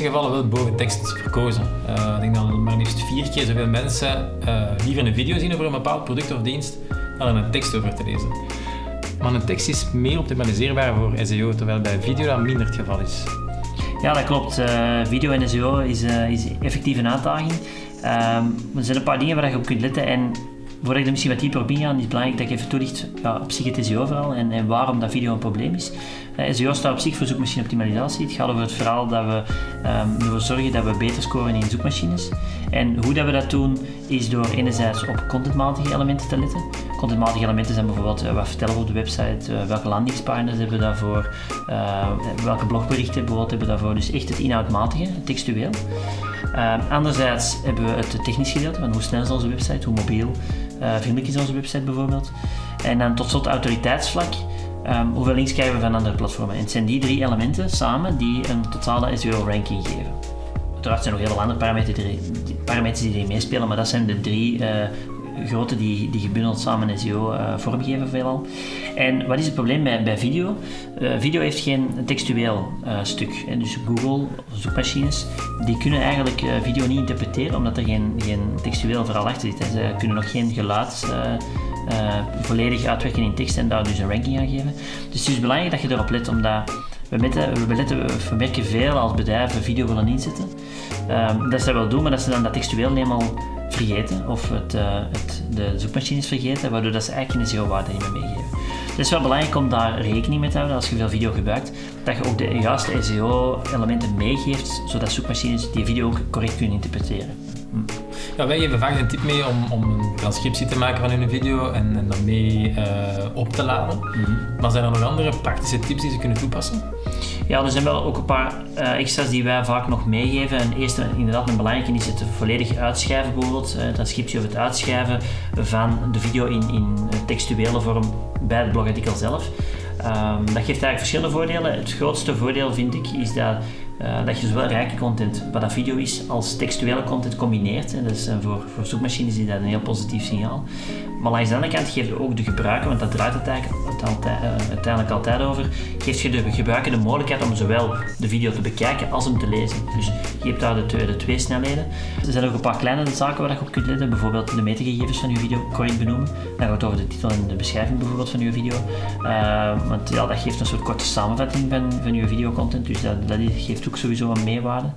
meeste gevallen wel boven tekst verkozen. Uh, ik denk dat maar liefst vier keer zoveel mensen uh, liever een video zien over een bepaald product of dienst dan een tekst over te lezen. Maar een tekst is meer optimaliseerbaar voor SEO, terwijl bij video dat minder het geval is. Ja, dat klopt. Uh, video en SEO is, is effectief een uitdaging. Ehm, er zijn een paar dingen waar je op kunt letten en voordat ik er misschien wat dieper op inga, is het belangrijk dat ik even toelicht ja, op zich het en, en waarom dat video een probleem is. Uh, SEO staat op zich voor zoekmachine-optimalisatie. Het gaat over het verhaal dat we um, ervoor zorgen dat we beter scoren in zoekmachines. En hoe dat we dat doen, is door enerzijds op contentmatige elementen te letten. Contentmatige elementen zijn bijvoorbeeld uh, wat vertellen we op de website, uh, welke landingspagina's hebben we daarvoor, welke blogberichten bijvoorbeeld hebben we daarvoor. Dus echt het inhoudmatige, het textueel. anderzijds hebben we het technisch gedeelte, van hoe snel is onze website, hoe mobiel, vriendelijk is onze website bijvoorbeeld. En dan tot slot autoriteitsvlak. Um, hoeveel links krijgen we van andere platformen? En het zijn die drie elementen samen die een totale SEO-ranking geven. Uiteraard zijn er nog heel veel andere parameters die, parameters die meespelen, maar dat zijn de drie grote die, die gebundeld samen SEO uh, vormgeven veelal. En wat is het probleem bij, bij video? Uh, video heeft geen textueel uh, stuk. En dus Google, zoekmachines, die kunnen eigenlijk video niet interpreteren omdat er geen, geen textueel verhaal achter zit. Ze kunnen nog geen geluid volledig uitwerken in tekst en daar dus een ranking aan geven. Dus het is belangrijk dat je erop let, omdat we, we, we merken veel als bedrijven video willen inzetten. Um, dat ze dat wel doen, maar dat ze dan dat textueel helemaal vergeten of het, uh, het, de zoekmachines vergeten, waardoor dat ze eigenlijk geen SEO-waarde niet meer meegeven. Het is wel belangrijk om daar rekening mee te houden als je veel video gebruikt, dat je ook de juiste SEO-elementen meegeeft, zodat zoekmachines die video ook correct kunnen interpreteren. Hm. Ja, wij geven vaak een tip mee om, om een transcriptie te maken van hun video en, en dan mee uh, op te laden. Mm -hmm. Maar zijn er nog andere praktische tips die ze kunnen toepassen? Ja, er zijn wel ook een paar uh, extra's die wij vaak nog meegeven. En eerst inderdaad een belangrijke is het volledig uitschrijven bijvoorbeeld, uh, transcriptie of het uitschrijven van de video in, in textuele vorm bij het blogartikel zelf. Um, dat geeft eigenlijk verschillende voordelen. Het grootste voordeel vind ik is dat uh, dat je zowel rijke content, wat dat video is, als textuele content combineert. En dat is uh, voor, voor zoekmachines is dat een heel positief signaal. Maar langs de andere kant geeft ook de gebruiker, want dat draait het eigenlijk altijd, uh, uiteindelijk altijd over, geeft je de gebruiker de mogelijkheid om zowel de video te bekijken als hem te lezen. Dus je hebt daar de, twee, de twee snelheden. Er zijn ook een paar kleine zaken waar je op kunt letten, bijvoorbeeld de metagegevens van je video correct benoemen. Dan gaat het over de titel en de beschrijving bijvoorbeeld van je video. want ja, dat geeft een soort korte samenvatting van, van je videocontent, dus dat, dat geeft ook sowieso een meerwaarde.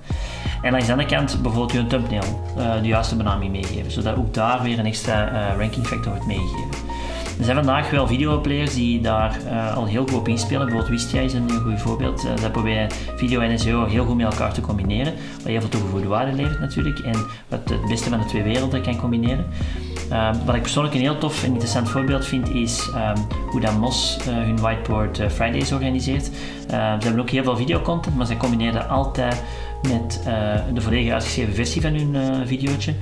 En langs de andere kant bijvoorbeeld je thumbnail uh, de juiste benaming meegeven, zodat ook daar weer een extra ranking factor wordt meegegeven. Er zijn vandaag wel videoplayers die daar uh, al heel goed op inspelen. Bijvoorbeeld Wistia is een goed voorbeeld. Uh, dat proberen video en SEO heel goed met elkaar te combineren. Wat heel veel toegevoegde waarde levert natuurlijk. En wat het beste van de twee werelden kan combineren. Uh, wat ik persoonlijk een heel tof en interessant voorbeeld vind is um, hoe dat MOS hun Whiteboard Fridays organiseert. ze hebben ook heel veel videocontent, maar ze combineren altijd met de volledig uitgeschreven versie van hun videootje.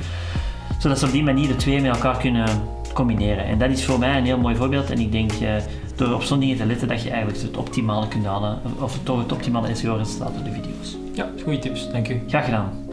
Zodat ze op die manier de twee met elkaar kunnen combineren. En dat is voor mij een heel mooi voorbeeld. En ik denk uh, door op zo'n dingen te letten dat je eigenlijk het optimale kunt halen, of toch het optimale SEO-resultaat voor de video's. Ja, goede tips. Dank u. Graag gedaan.